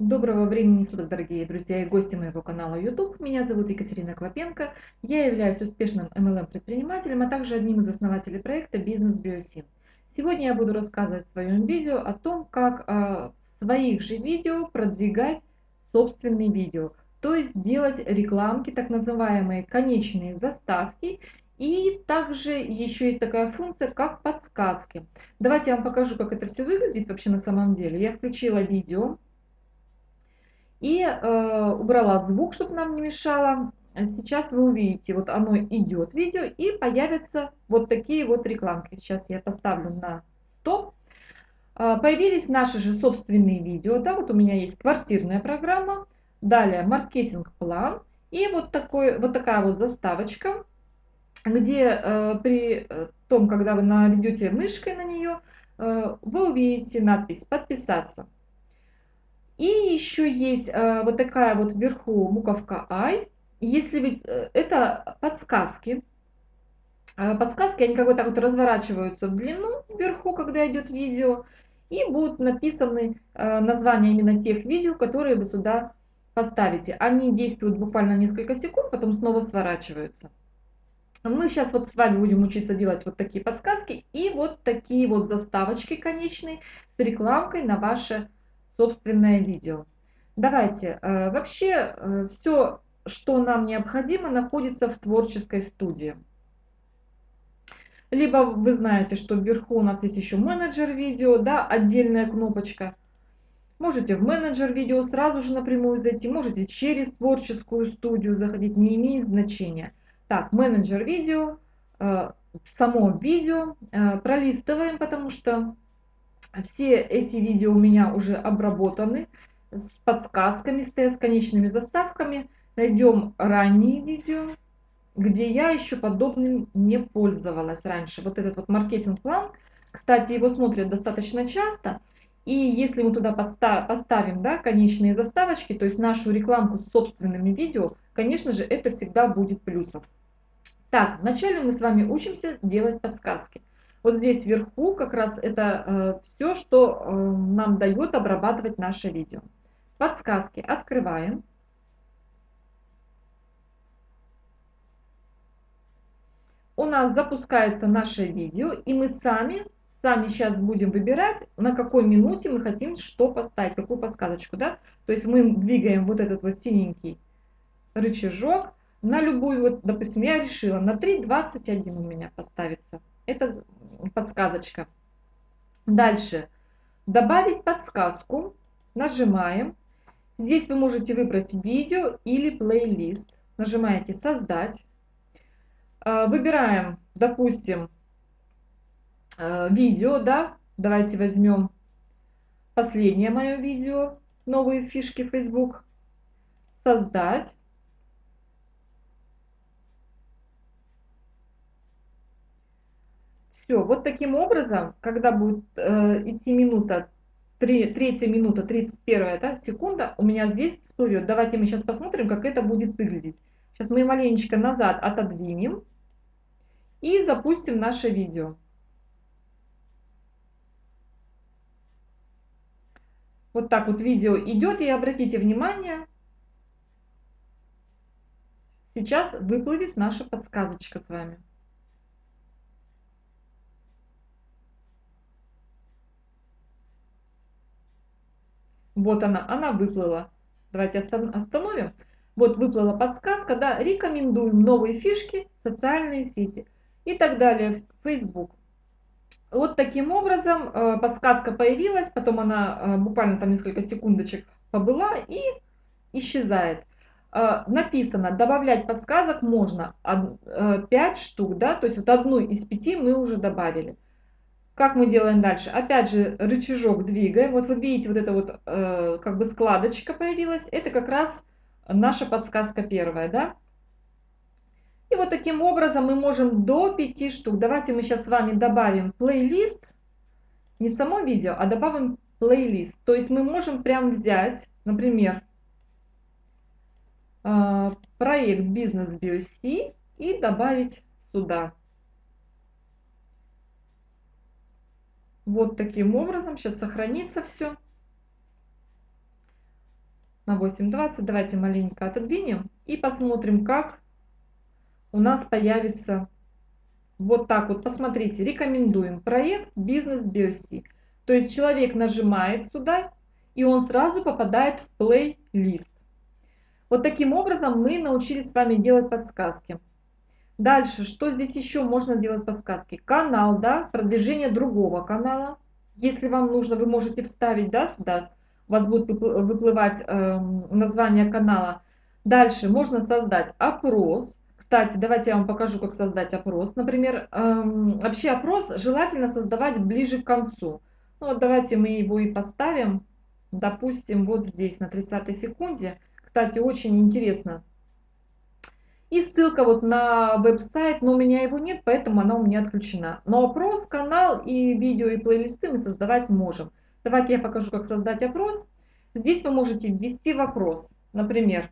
Доброго времени суток, дорогие друзья и гости моего канала YouTube. Меня зовут Екатерина Клопенко. Я являюсь успешным MLM-предпринимателем, а также одним из основателей проекта «Бизнес Биосим». Сегодня я буду рассказывать в своем видео о том, как а, в своих же видео продвигать собственные видео, то есть делать рекламки, так называемые конечные заставки и также еще есть такая функция, как подсказки. Давайте я вам покажу, как это все выглядит вообще на самом деле. Я включила видео и э, убрала звук, чтобы нам не мешало. Сейчас вы увидите, вот оно идет видео и появятся вот такие вот рекламки. Сейчас я поставлю на стоп. Э, появились наши же собственные видео. Да, вот у меня есть квартирная программа. Далее маркетинг-план. И вот, такой, вот такая вот заставочка, где э, при том, когда вы наведете мышкой на нее, э, вы увидите надпись «Подписаться». И еще есть э, вот такая вот вверху буковка I. Если вы, э, это подсказки. Э, подсказки, они как бы так вот разворачиваются в длину вверху, когда идет видео. И будут написаны э, названия именно тех видео, которые вы сюда поставите. Они действуют буквально несколько секунд, потом снова сворачиваются. Мы сейчас вот с вами будем учиться делать вот такие подсказки и вот такие вот заставочки конечные с рекламкой на ваше собственное видео. Давайте, э, вообще э, все, что нам необходимо, находится в творческой студии. Либо вы знаете, что вверху у нас есть еще менеджер видео, да, отдельная кнопочка. Можете в менеджер видео сразу же напрямую зайти, можете через творческую студию заходить, не имеет значения. Так, менеджер видео, э, в самом видео пролистываем, потому что все эти видео у меня уже обработаны с подсказками, с конечными заставками. Найдем ранние видео, где я еще подобным не пользовалась раньше. Вот этот вот маркетинг-план, кстати, его смотрят достаточно часто. И если мы туда поставим да, конечные заставочки, то есть нашу рекламку с собственными видео, конечно же, это всегда будет плюсом. Так, вначале мы с вами учимся делать подсказки. Вот здесь вверху как раз это э, все, что э, нам дает обрабатывать наше видео. Подсказки открываем. У нас запускается наше видео, и мы сами, сами сейчас будем выбирать, на какой минуте мы хотим что поставить, какую подсказочку. Да? То есть мы двигаем вот этот вот синенький рычажок на любую, вот, допустим, я решила на 3.21 у меня поставится. Это подсказочка. Дальше. Добавить подсказку. Нажимаем. Здесь вы можете выбрать видео или плейлист. Нажимаете «Создать». А, выбираем, допустим, а, видео, да. Давайте возьмем последнее мое видео, новые фишки Facebook. Создать. Все, вот таким образом, когда будет э, идти минута, 3, третья минута, 31 да, секунда, у меня здесь всплывет. Давайте мы сейчас посмотрим, как это будет выглядеть. Сейчас мы маленечко назад отодвинем и запустим наше видео. Вот так вот видео идет, и обратите внимание, сейчас выплывет наша подсказочка с вами. Вот она, она выплыла. Давайте остановим. Вот выплыла подсказка, да, рекомендуем новые фишки, социальные сети и так далее, Facebook. Вот таким образом э, подсказка появилась, потом она э, буквально там несколько секундочек побыла и исчезает. Э, написано, добавлять подсказок можно 5 штук, да, то есть вот одну из пяти мы уже добавили. Как мы делаем дальше? Опять же, рычажок двигаем. Вот вы видите, вот эта вот э, как бы складочка появилась. Это как раз наша подсказка первая, да? И вот таким образом мы можем до 5 штук. Давайте мы сейчас с вами добавим плейлист. Не само видео, а добавим плейлист. То есть мы можем прям взять, например, э, проект бизнес BioC и добавить сюда. Вот таким образом. Сейчас сохранится все. на 8.20. Давайте маленько отодвинем и посмотрим, как у нас появится вот так вот. Посмотрите, рекомендуем проект Бизнес Биоси. То есть человек нажимает сюда, и он сразу попадает в плейлист. Вот таким образом мы научились с вами делать подсказки. Дальше, что здесь еще можно делать подсказки? Канал, да, продвижение другого канала. Если вам нужно, вы можете вставить, да, сюда, у вас будет выплывать э, название канала. Дальше можно создать опрос. Кстати, давайте я вам покажу, как создать опрос. Например, э, вообще опрос желательно создавать ближе к концу. Ну вот давайте мы его и поставим, допустим, вот здесь, на 30 секунде. Кстати, очень интересно и ссылка вот на веб-сайт, но у меня его нет, поэтому она у меня отключена. Но опрос, канал и видео и плейлисты мы создавать можем. Давайте я покажу, как создать опрос. Здесь вы можете ввести вопрос. Например,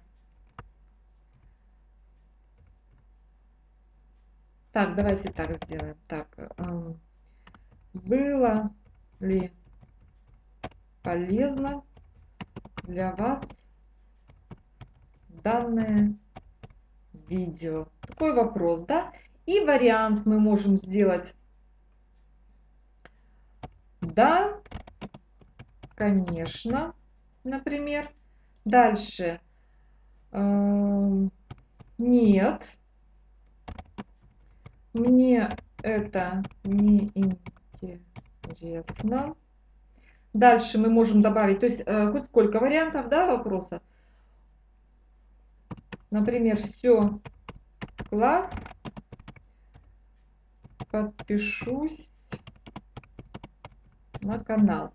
так, давайте так сделаем. Так, эм, было ли полезно для вас данное видео. Такой вопрос, да? И вариант мы можем сделать. Да, конечно, например. Дальше. Эм, нет. Мне это не интересно. Дальше мы можем добавить, то есть э, хоть сколько вариантов, да, вопроса. Например, все, класс, подпишусь на канал.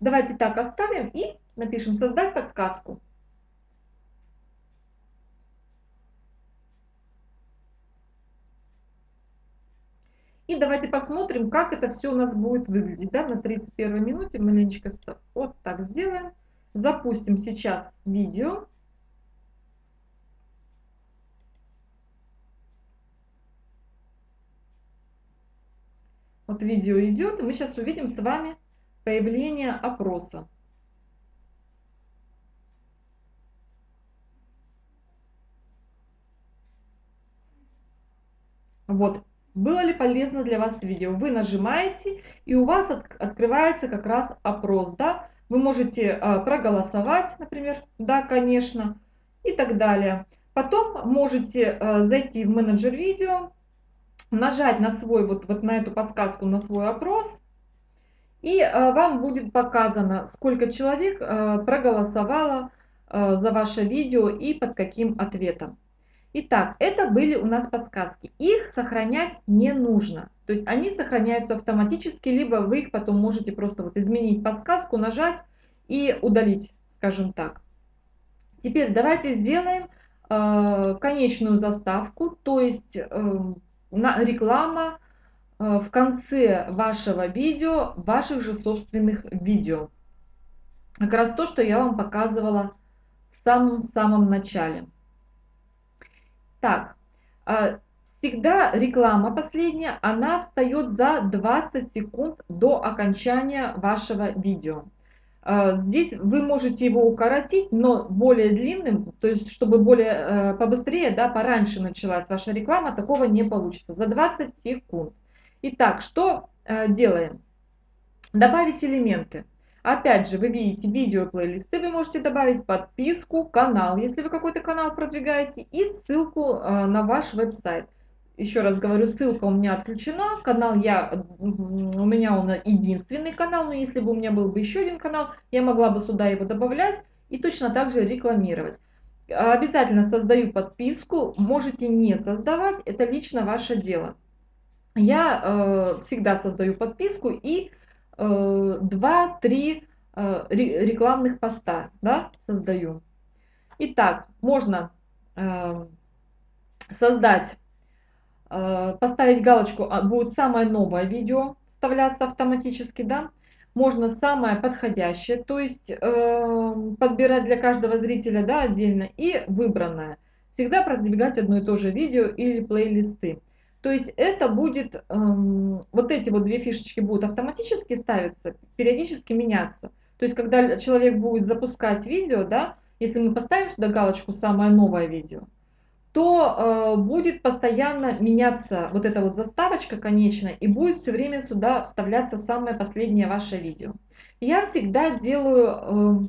Давайте так оставим и напишем «Создать подсказку». И давайте посмотрим, как это все у нас будет выглядеть. Да? На 31 минуте маленечко вот так сделаем. Запустим сейчас видео. Вот видео идет, и мы сейчас увидим с вами появление опроса. Вот, было ли полезно для вас видео? Вы нажимаете, и у вас от, открывается как раз опрос, да? Вы можете э, проголосовать, например, да, конечно, и так далее. Потом можете э, зайти в менеджер видео, нажать на свой, вот, вот на эту подсказку, на свой опрос, и э, вам будет показано, сколько человек э, проголосовало э, за ваше видео и под каким ответом. Итак, это были у нас подсказки. Их сохранять не нужно. То есть они сохраняются автоматически, либо вы их потом можете просто вот изменить подсказку, нажать и удалить, скажем так. Теперь давайте сделаем э, конечную заставку, то есть э, реклама э, в конце вашего видео, ваших же собственных видео. Как раз то, что я вам показывала в самом-самом начале. Так, э, всегда реклама последняя, она встает за 20 секунд до окончания вашего видео. А, здесь вы можете его укоротить, но более длинным, то есть чтобы более э, побыстрее, да, пораньше началась ваша реклама, такого не получится. За 20 секунд. Итак, что э, делаем? Добавить элементы. Опять же, вы видите видео плейлисты, вы можете добавить подписку, канал, если вы какой-то канал продвигаете, и ссылку э, на ваш веб-сайт еще раз говорю, ссылка у меня отключена, канал я, у меня он единственный канал, но если бы у меня был бы еще один канал, я могла бы сюда его добавлять и точно так же рекламировать. Обязательно создаю подписку, можете не создавать, это лично ваше дело. Я э, всегда создаю подписку и э, 2-3 э, рекламных поста да, создаю. Итак, можно э, создать поставить галочку, а, будет самое новое видео вставляться автоматически, да, можно самое подходящее, то есть э, подбирать для каждого зрителя, да, отдельно, и выбранное. Всегда продвигать одно и то же видео или плейлисты. То есть это будет, э, вот эти вот две фишечки будут автоматически ставиться, периодически меняться. То есть когда человек будет запускать видео, да, если мы поставим сюда галочку «Самое новое видео», то э, будет постоянно меняться вот эта вот заставочка конечная, и будет все время сюда вставляться самое последнее ваше видео. Я всегда делаю э,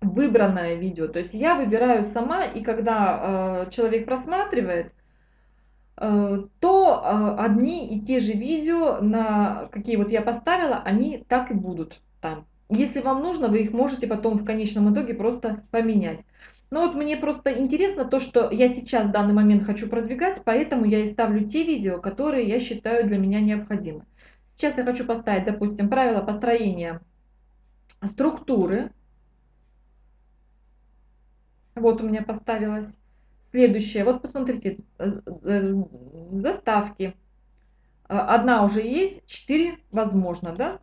выбранное видео, то есть я выбираю сама, и когда э, человек просматривает, э, то э, одни и те же видео, на какие вот я поставила, они так и будут там. Если вам нужно, вы их можете потом в конечном итоге просто поменять. Но вот мне просто интересно то, что я сейчас в данный момент хочу продвигать, поэтому я и ставлю те видео, которые я считаю для меня необходимы. Сейчас я хочу поставить, допустим, правила построения структуры. Вот у меня поставилось. Следующее, вот посмотрите, э, э, заставки. Одна уже есть, четыре возможно, да?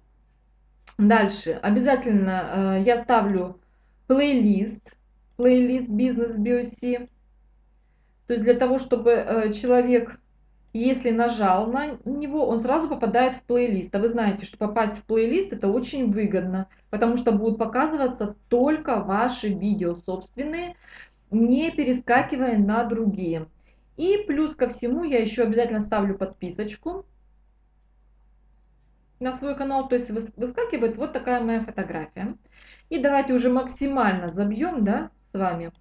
Дальше, обязательно э, я ставлю плейлист плейлист бизнес BioC. То есть для того, чтобы э, человек, если нажал на него, он сразу попадает в плейлист. А вы знаете, что попасть в плейлист это очень выгодно, потому что будут показываться только ваши видео собственные, не перескакивая на другие. И плюс ко всему я еще обязательно ставлю подписочку на свой канал, то есть выскакивает вот такая моя фотография. И давайте уже максимально забьем, да, с вами.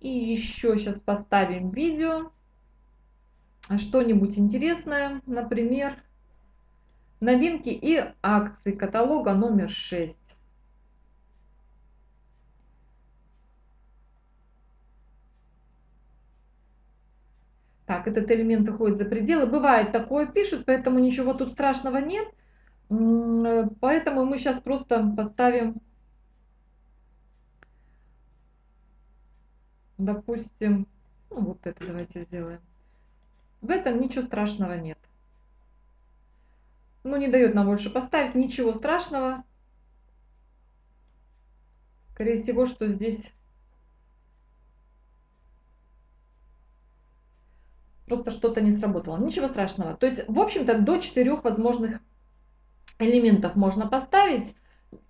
И еще сейчас поставим видео. Что-нибудь интересное, например, новинки и акции каталога номер 6. Так, этот элемент выходит за пределы. Бывает такое пишут, поэтому ничего тут страшного нет. Поэтому мы сейчас просто поставим допустим, ну, вот это давайте сделаем. В этом ничего страшного нет. Ну, не дает нам больше поставить, ничего страшного. Скорее всего, что здесь просто что-то не сработало. Ничего страшного. То есть, в общем-то, до четырех возможных элементов можно поставить.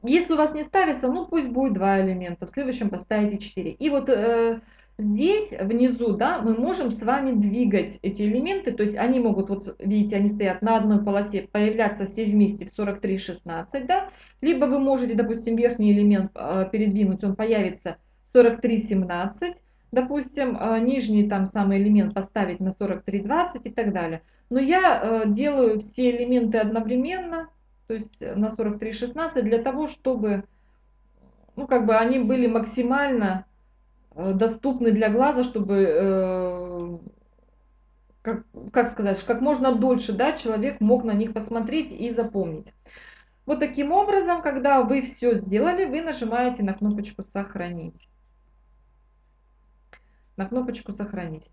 Если у вас не ставится, ну пусть будет два элемента, в следующем поставите 4. И вот э, здесь внизу, да, мы можем с вами двигать эти элементы, то есть они могут, вот видите, они стоят на одной полосе, появляться все вместе в 43,16, да, либо вы можете, допустим, верхний элемент э, передвинуть, он появится 43,17, допустим, э, нижний там самый элемент поставить на 43,20 и так далее. Но я э, делаю все элементы одновременно, то есть э, на 43,16 для того, чтобы ну, как бы они были максимально э, доступны для глаза, чтобы, э, как, как сказать, как можно дольше да, человек мог на них посмотреть и запомнить. Вот таким образом, когда вы все сделали, вы нажимаете на кнопочку «Сохранить». На кнопочку «Сохранить».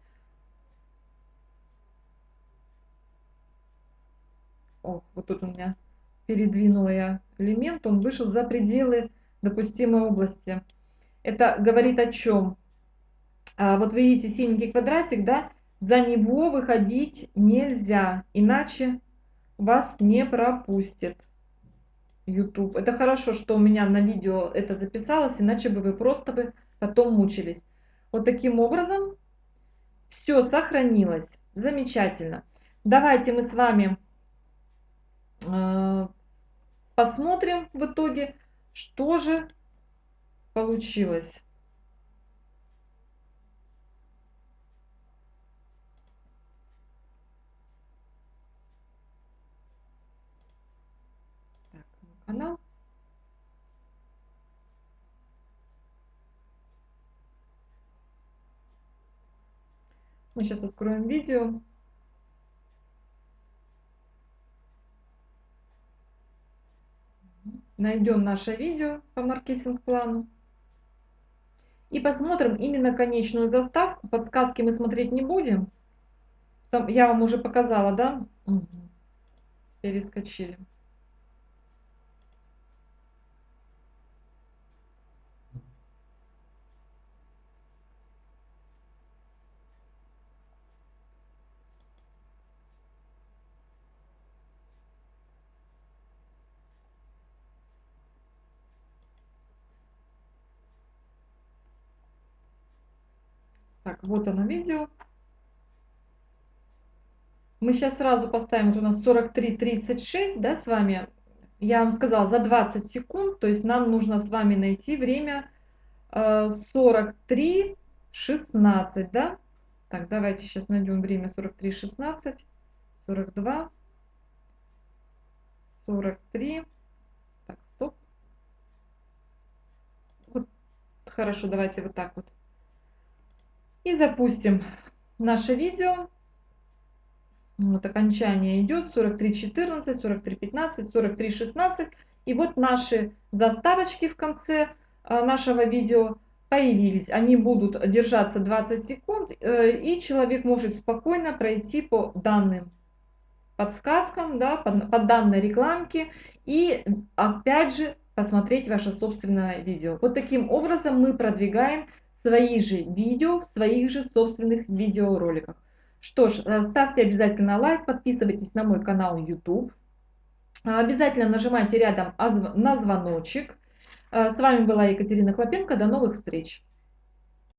О, вот тут у меня передвинула я элемент, он вышел за пределы допустимой области. Это говорит о чем? А, вот видите синенький квадратик, да? За него выходить нельзя, иначе вас не пропустит YouTube. Это хорошо, что у меня на видео это записалось, иначе бы вы просто бы потом мучились. Вот таким образом все сохранилось. Замечательно. Давайте мы с вами посмотрим в итоге, что же получилось. Так, канал. Мы сейчас откроем видео. Найдем наше видео по маркетинг-плану и посмотрим именно конечную заставку. Подсказки мы смотреть не будем. Там я вам уже показала, да? Угу. Перескочили. Так, вот оно видео. Мы сейчас сразу поставим, вот у нас 43.36, да, с вами. Я вам сказала, за 20 секунд, то есть нам нужно с вами найти время 43.16, э, да. Так, давайте сейчас найдем время 43.16, 42, 43. Так, стоп. Вот, хорошо, давайте вот так вот. И запустим наше видео. Вот окончание идет 43.14, 43.15, 43.16. И вот наши заставочки в конце а, нашего видео появились. Они будут держаться 20 секунд, э, и человек может спокойно пройти по данным подсказкам, да, по, данной рекламке и опять же посмотреть ваше собственное видео. Вот таким образом мы продвигаем свои же видео в своих же собственных видеороликах. Что ж, э, ставьте обязательно лайк, подписывайтесь на мой канал YouTube. Обязательно нажимайте рядом на звоночек. Э, с вами была Екатерина Клопенко. До новых встреч!